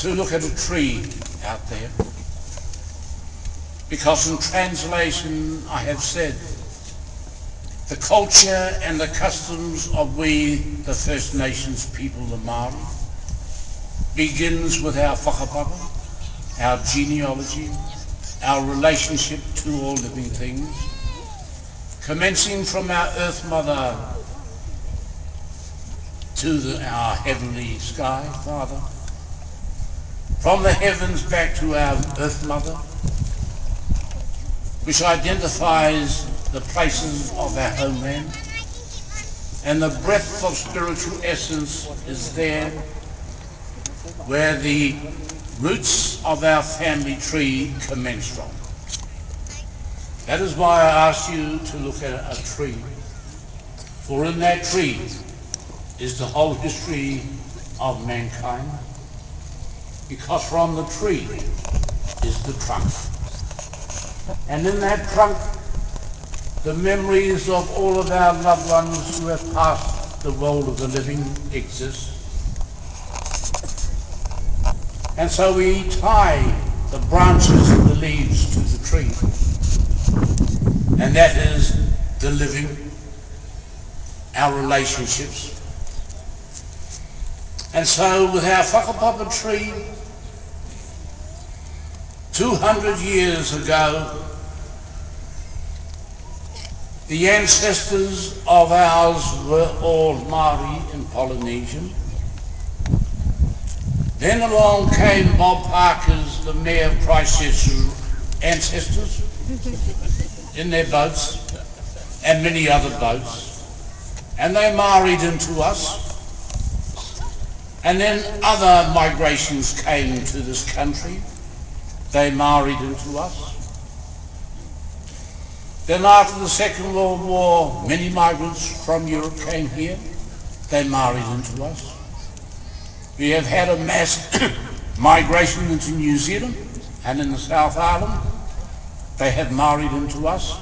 to look at a tree out there. Because in translation I have said, the culture and the customs of we, the First Nations people, the Māori, begins with our whakapapa, our genealogy, our relationship to all living things, commencing from our Earth Mother to the, our heavenly sky, Father, from the heavens back to our Earth Mother, which identifies the places of our homeland, and the breath of spiritual essence is there where the roots of our family tree commence from. That is why I ask you to look at a tree. For in that tree is the whole history of mankind. Because from the tree is the trunk. And in that trunk, the memories of all of our loved ones who have passed the world of the living exist. And so we tie the branches and the leaves to the tree. And that is the living, our relationships. And so with our whakapapa tree, 200 years ago, the ancestors of ours were all Māori and Polynesian. Then along came Bob Parker's, the mayor of Christchurch's ancestors in their boats and many other boats. And they married into us. And then other migrations came to this country. They married into us. Then after the Second World War, many migrants from Europe came here. They married into us. We have had a mass migration into New Zealand and in the South Island. They have married into us.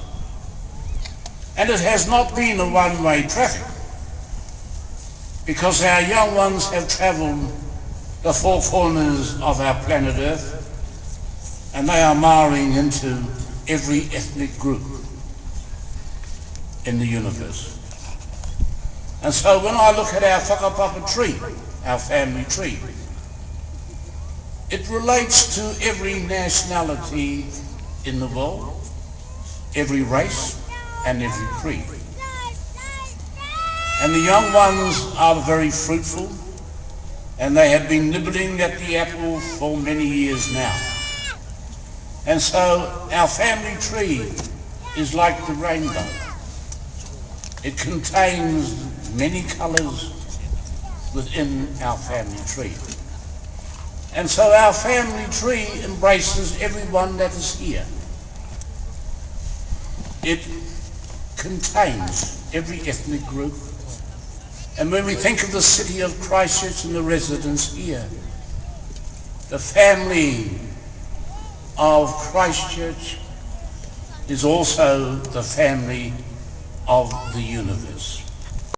And it has not been a one-way traffic because our young ones have travelled the four corners of our planet Earth and they are marrying into every ethnic group in the universe. And so when I look at our whakapapa tree, our family tree. It relates to every nationality in the world, every race and every creed. And the young ones are very fruitful and they have been nibbling at the apple for many years now. And so our family tree is like the rainbow. It contains many colours within our family tree. And so our family tree embraces everyone that is here. It contains every ethnic group. And when we think of the city of Christchurch and the residents here, the family of Christchurch is also the family of the universe.